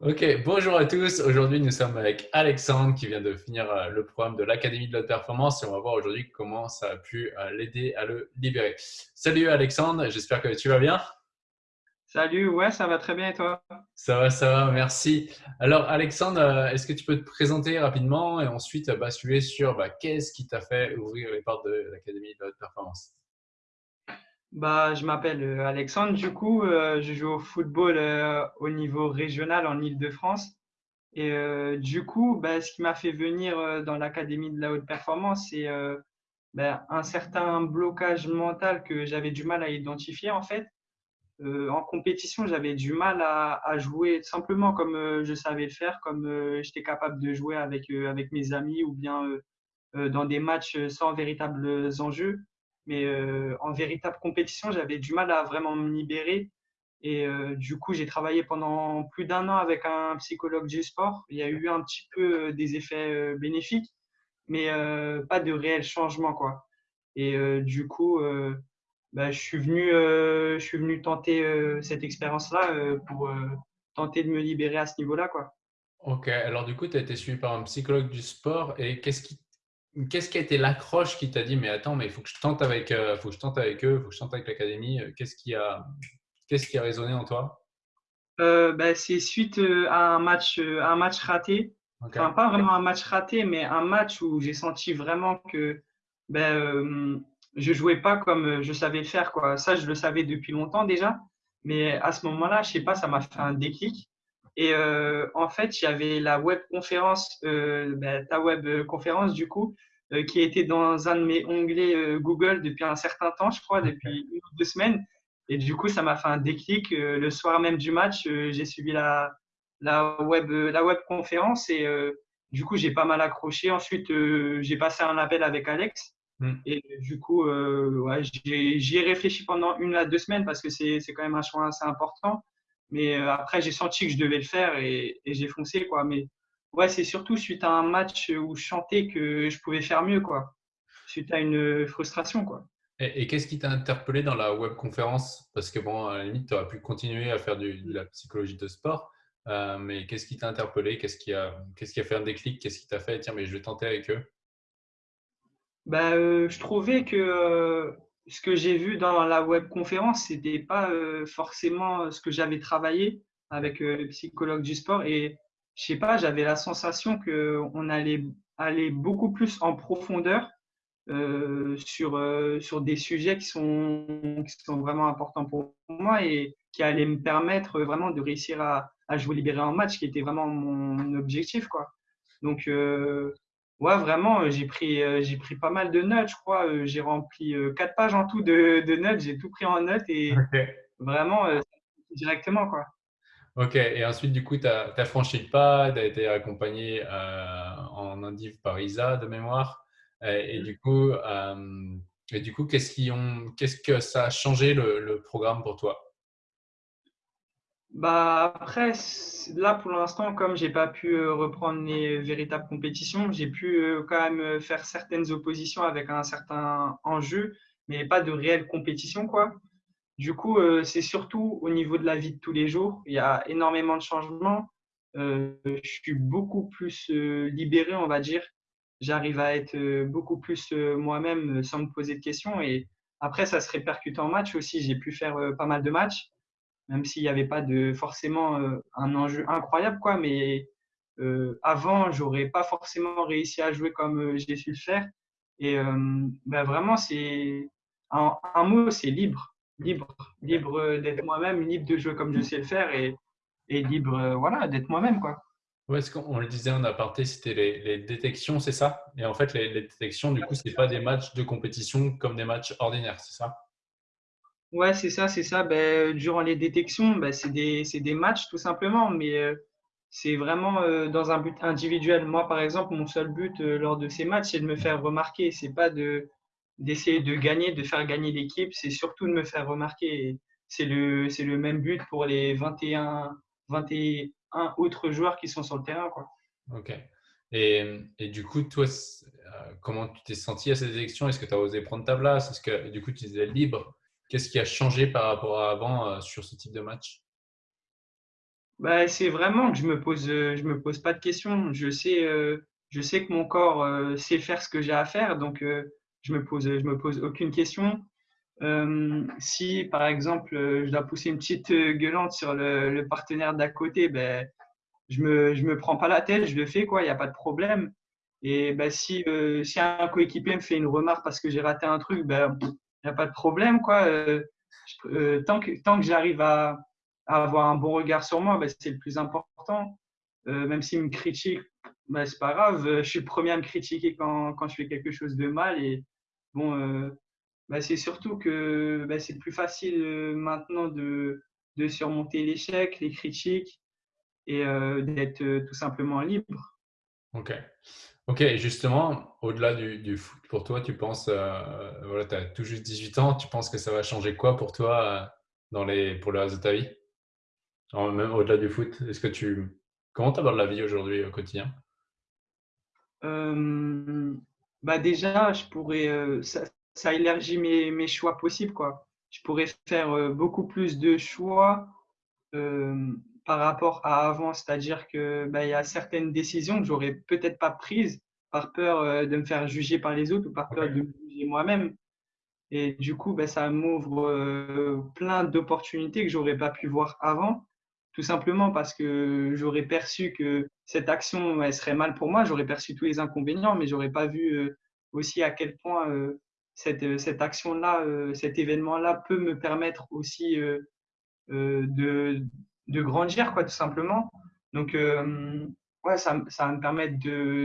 Ok, bonjour à tous. Aujourd'hui, nous sommes avec Alexandre qui vient de finir euh, le programme de l'Académie de la performance et on va voir aujourd'hui comment ça a pu euh, l'aider à le libérer. Salut Alexandre, j'espère que tu vas bien. Salut, ouais, ça va très bien et toi? Ça va, ça va, merci. Alors Alexandre, euh, est-ce que tu peux te présenter rapidement et ensuite basculer sur bah, qu'est-ce qui t'a fait ouvrir les portes de l'Académie de la performance? Bah, je m'appelle euh, Alexandre, du coup, euh, je joue au football euh, au niveau régional en Île-de-France. Et du coup, bah, ce qui m'a fait venir dans l'Académie de la haute performance, c'est bah, un certain blocage mental que j'avais du mal à identifier en fait. En compétition, j'avais du mal à, à jouer simplement comme je savais le faire, comme j'étais capable de jouer avec, avec mes amis ou bien dans des matchs sans véritables enjeux. Mais en véritable compétition, j'avais du mal à vraiment me libérer. Et du coup, j'ai travaillé pendant plus d'un an avec un psychologue du sport. Il y a eu un petit peu des effets bénéfiques, mais pas de réel changement, quoi. Et du coup, bah, je suis venu, je suis venu tenter cette expérience-là pour tenter de me libérer à ce niveau-là, quoi. Ok, alors du coup, tu as été suivi par un psychologue du sport et qu'est-ce qui, qu'est-ce qui a été l'accroche qui t'a dit, mais attends, mais il faut que je tente avec, euh, faut que je tente avec eux, il faut que je tente avec l'académie. euh, Qu'est-ce qui a, qu'est-ce qui a résonné en toi? Euh, bah, c'est suite euh, à un match, un match raté. Enfin, pas vraiment un match raté, mais un match où j'ai senti vraiment que ben, euh, je jouais pas comme je savais le faire, quoi. Ça, je le savais depuis longtemps déjà, mais à ce moment-là, je sais pas, ça m'a fait un déclic. Et euh, en fait, il y avait la web conférence, euh, ben, ta web conférence du coup, qui était dans un de mes onglets euh, Google depuis un certain temps, je crois, depuis une ou deux semaines. Et du coup, ça m'a fait un déclic. Euh, le soir même du match, euh, j'ai suivi la, la web, la web conférence et euh, du coup, j'ai pas mal accroché. Ensuite, euh, j'ai passé un appel avec Alex Hmm. et du coup, euh, ouais, j'y ai réfléchi pendant une à deux semaines parce que c'est c'est quand même un choix assez important. Mais euh, après, j'ai senti que je devais le faire et, et j'ai foncé, quoi. Mais ouais, c'est surtout suite à un match où je chantais que je pouvais faire mieux, quoi. Suite à une frustration, quoi. Et, et qu'est-ce qui t'a interpellé dans la webconférence? Parce que bon, à la limite, tu aurais pu continuer à faire du- de la psychologie de sport, euh, mais qu'est-ce qui t'a interpellé? Qu'est-ce qui a, qu'est-ce qui a fait un déclic? Qu'est-ce qui t'a fait, tiens, mais je vais tenter avec eux? Bah, euh, je trouvais que euh, ce que j'ai vu dans la webconférence, c'était pas euh, forcément ce que j'avais travaillé avec le psychologue du sport. Et je sais pas, j'avais la sensation que on allait aller beaucoup plus en profondeur euh, sur, euh, sur des sujets qui sont, qui sont vraiment importants pour moi et qui allaient me permettre vraiment de réussir à, à jouer libéré en match, qui était vraiment mon objectif, quoi. Donc, euh, ouais, vraiment, j'ai pris, j'ai pris pas mal de notes, je crois. J'ai rempli quatre pages en tout de, de notes, j'ai tout pris en notes et vraiment, directement, quoi. Ok, et ensuite, du coup, tu as, franchi le pas, tu as été accompagné euh, en Indiv par Isa de mémoire. Et, et du coup, euh, et du coup qu'est-ce ont, qu'est-ce que ça a changé le, le programme pour toi? Bah après, là pour l'instant, comme j'ai pas pu euh, reprendre les véritables compétitions, j'ai pu euh, quand même euh, faire certaines oppositions avec un certain enjeu, mais pas de réelle compétition, quoi. Du coup, euh, c'est surtout au niveau de la vie de tous les jours. Il y a énormément de changements. Euh, je suis beaucoup plus euh, libéré, on va dire. J'arrive à être beaucoup plus moi-même sans me poser de questions. Et après, ça se répercute en match aussi. J'ai pu faire pas mal de matchs même s'il n'y avait pas de forcément un enjeu incroyable, quoi. Mais euh, avant, j'aurais pas forcément réussi à jouer comme j'ai su le faire. Et euh, ben vraiment, c'est un mot, c'est libre, libre, libre d'être moi-même, libre de jouer comme je sais le faire et, et libre, euh, voilà, d'être moi-même, quoi. Ouais, ce qu'on le disait en aparté, c'était les, les détections, c'est ça? Et en fait, les, les détections, du coup, c'est pas des matchs de compétition comme des matchs ordinaires, c'est ça? Ouais, c'est ça, c'est ça. Ben, durant les détections, ben, c'est des, des matchs tout simplement, mais euh, c'est vraiment euh, dans un but individuel. Moi, par exemple, mon seul but euh, lors de ces matchs, c'est de me faire remarquer. C'est pas de d'essayer de gagner, de faire gagner l'équipe, c'est surtout de me faire remarquer. C'est le, c'est le même but pour les 21, 21 autres joueurs qui sont sur le terrain, quoi. Ok. Et, et du coup, toi, euh, comment tu t'es senti à cette élection? Est-ce que tu as osé prendre ta place? Est-ce que du coup, tu disais libre? Qu'est-ce qui a changé par rapport à avant euh, sur ce type de match? Bah, c'est vraiment que je me pose, je me pose pas de questions. Je sais, je sais que mon corps, sait faire ce que j'ai à faire donc je me pose, je me pose aucune question. Hem, si par exemple, heu, je dois pousser une petite, heu, gueulante sur le partenaire d'à côté, beh, je me je me prends pas la tête, je le fais il y a pas de problème et bah, si, si un coéquipier me fait une remarque parce que j'ai raté un truc, ben, il y a pas de problème quoi, tant que tant que j'arrive à avoir un bon regard sur moi, bah, c'est le plus important. Même s'il me critique, bah, c'est pas grave, je suis le premier à me critiquer quand quand je fais quelque chose de mal bon, heu, bah, c'est surtout que, bah, c'est plus facile, heu, maintenant de de surmonter l'échec, les critiques et heu, d'être, tout simplement libre. OK. OK et justement, au-delà du du foot pour toi, tu penses, voilà, tu as tout juste 18 ans, tu penses que ça va changer quoi pour toi, dans les pour le reste de ta vie? Alors même au-delà du foot, est-ce que tu comment tu abordes la vie aujourd'hui au quotidien? Bah, déjà, je pourrais, heu, ça élargit mes choix possibles, quoi. Je pourrais faire, heu, beaucoup plus de choix, hem, par rapport à avant. C'est-à-dire que, bah, y a certaines décisions que j'aurais peut-être pas prises par peur, de me faire juger par les autres ou par peur de me juger moi-même et du coup, bah, ça m'ouvre, plein d'opportunités que j'aurais pas pu voir avant. Tout simplement parce que j'aurais perçu que cette action, elle serait mal pour moi. J'aurais perçu tous les inconvénients, mais j'aurais pas vu, heu, aussi à quel point, heu, cette, heu, cette action-là, cet événement-là peut me permettre aussi, de de grandir quoi, tout simplement. Donc ouais, ça ça va me permettre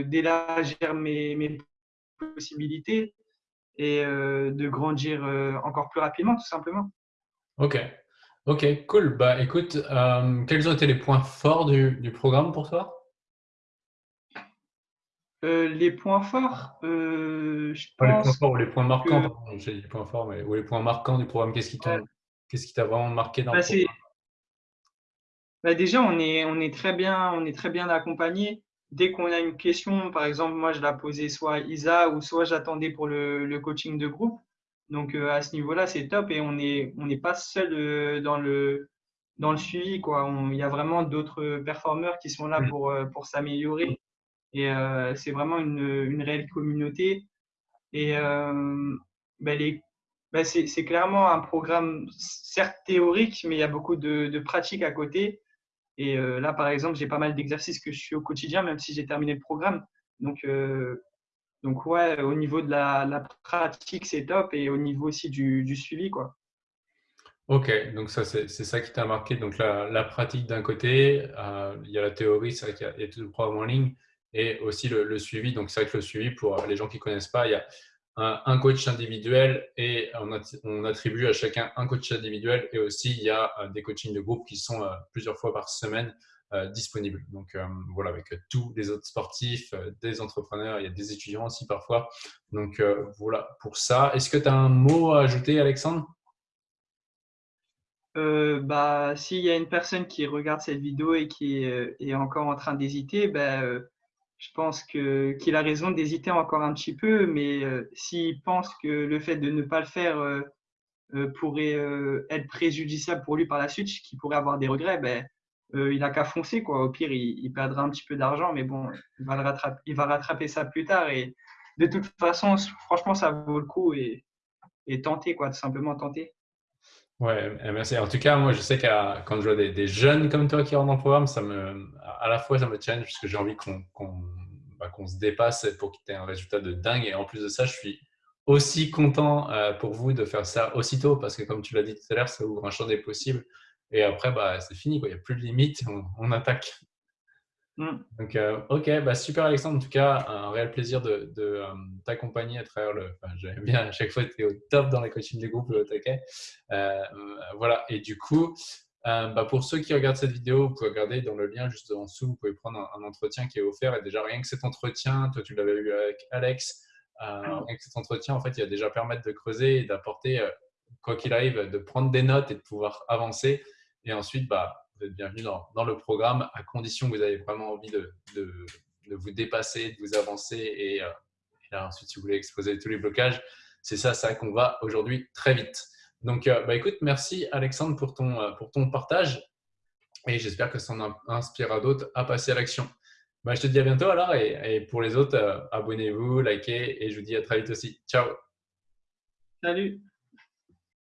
d'élargir mes mes possibilités et de grandir, encore plus rapidement, tout simplement. OK. OK, cool. Bah, écoute, hem, quels ont été les points forts du du programme pour toi? Heu, les points forts, je Pas les points pense forts ou les points marquants, que pardon, j'ai dit les points forts, mais ou les points marquants du programme. Qu'est-ce qui t'ont qu'est-ce qui t'a vraiment marqué dans le bah, c'est programme? bah, déjà, on est on est très bien on est très bien accompagnés. Dès qu'on a une question, par exemple, moi, je la posais soit à Isa ou soit j'attendais pour le le coaching de groupe. Donc, heu, à ce niveau-là, c'est top et on est on n'est pas seul, heu, dans le dans le suivi, quoi. Il y a vraiment d'autres performeurs qui sont là pour, heu, pour s'améliorer et c'est vraiment une, une réelle communauté et les bah, c'est clairement un programme certes théorique, mais il y a beaucoup de de pratique à côté et là, par exemple, j'ai pas mal d'exercices que je suis au quotidien, même si j'ai terminé le programme. Donc donc ouais, au niveau de la pratique, c'est top et au niveau aussi du suivi, quoi. OK, donc ça, c'est ça qui t'a marqué, donc la pratique d'un côté, heu, il y a la théorie, c'est vrai qu'il y a tout le programme en ligne et aussi le suivi. Donc c'est vrai que le suivi pour, les gens qui connaissent pas, il y a un coach individuel et on on attribue à chacun un coach individuel et aussi il y a, heu, des coachings de groupe qui sont, heu, plusieurs fois par semaine, heu, disponibles. Donc hem, voilà, avec, heu, tous les autres sportifs, des entrepreneurs, il y a des étudiants aussi parfois. Donc voilà pour ça. Est-ce que tu as un mot à ajouter Alexandre? Bah, s'il y a une personne qui regarde cette vidéo et qui est, encore en train d'hésiter, bah, je pense que qu'il a raison d'hésiter encore un petit peu, mais s'il pense que le fait de ne pas le faire, pourrait, être préjudiciable pour lui par la suite, qu'il pourrait avoir des regrets, beh, heu, il a qu'à foncer quoi. Au pire, il perdra un petit peu d'argent, mais bon, il va rattraper ça plus tard et de toute façon, franchement, ça vaut le coup et tenter quoi, tout simplement tenter. Ouais, heu, merci. En tout cas, moi, je sais qu'à quand je vois des jeunes comme toi qui rentrent dans le programme, ça me à la fois, ça me challenge parce que j'ai envie bah, qu'on se dépasse pour qu'il y ait un résultat de dingue et en plus de ça, je suis aussi content, heu, pour vous de faire ça aussitôt parce que comme tu l'as dit tout à l'heure, ça ouvre un champ des possibles et après, bah, c'est fini. Il y a plus de limite, on on attaque. Mmh. Donc, heu, OK, bah, super Alexandre, en tout cas, un réel plaisir de de, hem, t'accompagner à travers le enfin, j'aime bien à chaque fois, tu es au top dans les coachings des groupes, au taquet. Heu, voilà et du coup, bah, pour ceux qui regardent cette vidéo, vous pouvez regarder dans le lien juste en dessous, vous pouvez prendre un un entretien qui est offert et déjà rien que cet entretien, toi tu l'avais eu avec Alex, rien que cet entretien, en fait, il va déjà permettre de creuser et d'apporter, quoi qu'il arrive, de prendre des notes et de pouvoir avancer et ensuite, bah, vous êtes bienvenue dans, le programme à condition que vous avez vraiment envie de, vous dépasser, de vous avancer et, euh, et là, ensuite, si vous voulez exposer tous les blocages, c'est ça, ça qu'on va aujourd'hui très vite. Donc, euh, bah, écoute, merci Alexandre pour ton, euh, pour ton partage. et j'espère que ça en inspirera d'autres à passer à l'action. Bah, je te dis à bientôt alors et pour les autres, abonnez-vous, likez et je vous dis à très vite aussi. Ciao Salut